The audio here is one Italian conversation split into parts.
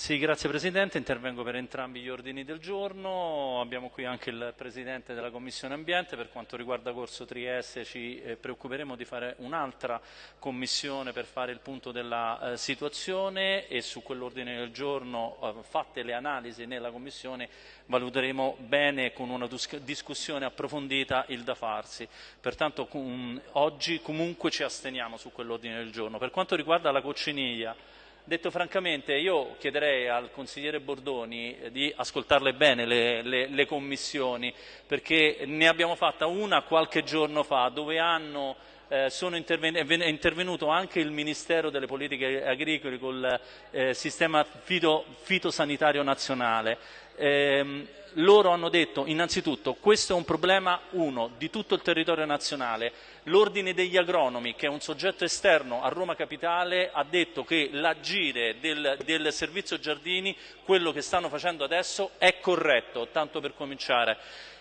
Sì, grazie Presidente, intervengo per entrambi gli ordini del giorno, abbiamo qui anche il Presidente della Commissione Ambiente, per quanto riguarda Corso Trieste ci eh, preoccuperemo di fare un'altra commissione per fare il punto della eh, situazione e su quell'ordine del giorno, eh, fatte le analisi nella Commissione, valuteremo bene con una discussione approfondita il da farsi. Pertanto oggi comunque ci asteniamo su quell'ordine del giorno. Per quanto riguarda la cocciniglia, Detto francamente, io chiederei al consigliere Bordoni eh, di ascoltarle bene le, le, le, commissioni, perché ne abbiamo fatta una qualche giorno fa, dove hanno, eh, interven è intervenuto anche il Ministero delle Politiche Agricole col eh, sistema fito fitosanitario nazionale. Eh, loro hanno detto innanzitutto questo è un problema, uno, di tutto il territorio nazionale. L'Ordine degli Agronomi, che è un soggetto esterno a Roma Capitale, ha detto che l'agire del, del servizio Giardini, quello che stanno facendo adesso, è corretto, tanto per cominciare.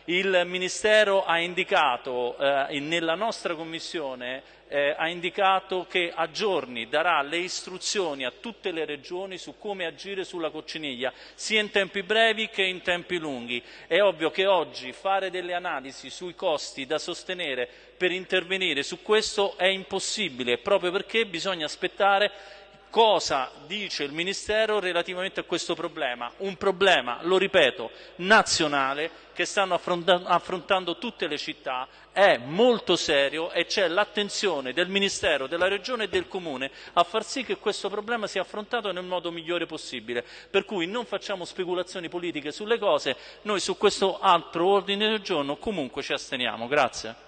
Il Ministero ha indicato eh, nella nostra Commissione eh, ha indicato che a giorni darà le istruzioni a tutte le regioni su come agire sulla cocciniglia, sia in tempi brevi che in tempi lunghi. È ovvio che oggi fare delle analisi sui costi da sostenere per intervenire su questo è impossibile, proprio perché bisogna aspettare cosa dice il Ministero relativamente a questo problema, un problema, lo ripeto, nazionale che stanno affrontando tutte le città, è molto serio e c'è l'attenzione del Ministero, della Regione e del Comune a far sì che questo problema sia affrontato nel modo migliore possibile. Per cui non facciamo speculazioni politiche sulle cose, noi su questo altro ordine del giorno comunque ci asteniamo. Grazie.